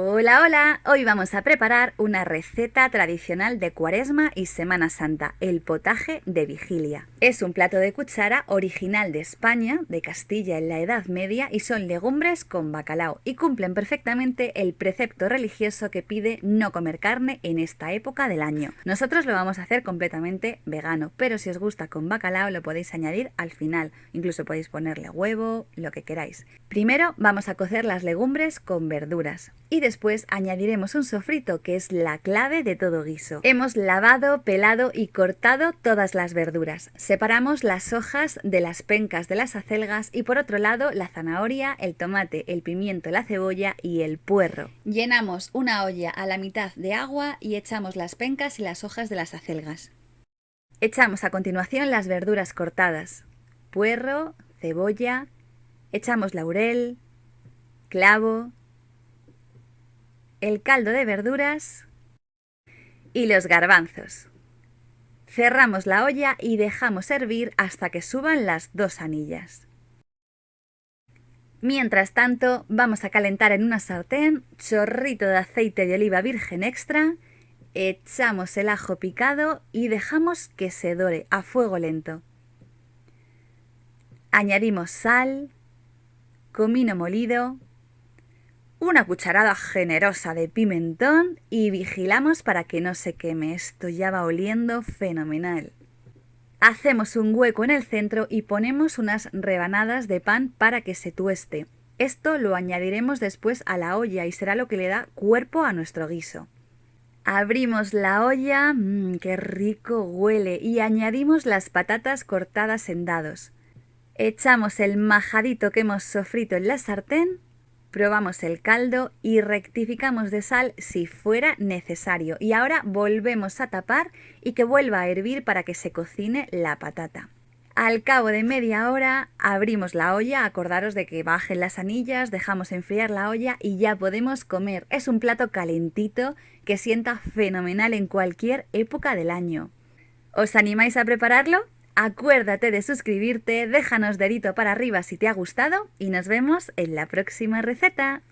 Hola, hola. Hoy vamos a preparar una receta tradicional de Cuaresma y Semana Santa, el potaje de vigilia. Es un plato de cuchara original de España, de Castilla en la Edad Media y son legumbres con bacalao y cumplen perfectamente el precepto religioso que pide no comer carne en esta época del año. Nosotros lo vamos a hacer completamente vegano, pero si os gusta con bacalao lo podéis añadir al final. Incluso podéis ponerle huevo, lo que queráis. Primero vamos a cocer las legumbres con verduras y después añadiremos un sofrito que es la clave de todo guiso. Hemos lavado, pelado y cortado todas las verduras. Separamos las hojas de las pencas de las acelgas y por otro lado la zanahoria, el tomate, el pimiento, la cebolla y el puerro. Llenamos una olla a la mitad de agua y echamos las pencas y las hojas de las acelgas. Echamos a continuación las verduras cortadas, puerro, cebolla, echamos laurel, clavo, el caldo de verduras y los garbanzos. Cerramos la olla y dejamos hervir hasta que suban las dos anillas. Mientras tanto, vamos a calentar en una sartén chorrito de aceite de oliva virgen extra, echamos el ajo picado y dejamos que se dore a fuego lento. Añadimos sal, comino molido, una cucharada generosa de pimentón y vigilamos para que no se queme. Esto ya va oliendo fenomenal. Hacemos un hueco en el centro y ponemos unas rebanadas de pan para que se tueste. Esto lo añadiremos después a la olla y será lo que le da cuerpo a nuestro guiso. Abrimos la olla, mmm, qué rico huele, y añadimos las patatas cortadas en dados. Echamos el majadito que hemos sofrito en la sartén probamos el caldo y rectificamos de sal si fuera necesario. Y ahora volvemos a tapar y que vuelva a hervir para que se cocine la patata. Al cabo de media hora abrimos la olla, acordaros de que bajen las anillas, dejamos enfriar la olla y ya podemos comer. Es un plato calentito que sienta fenomenal en cualquier época del año. ¿Os animáis a prepararlo? Acuérdate de suscribirte, déjanos dedito para arriba si te ha gustado y nos vemos en la próxima receta.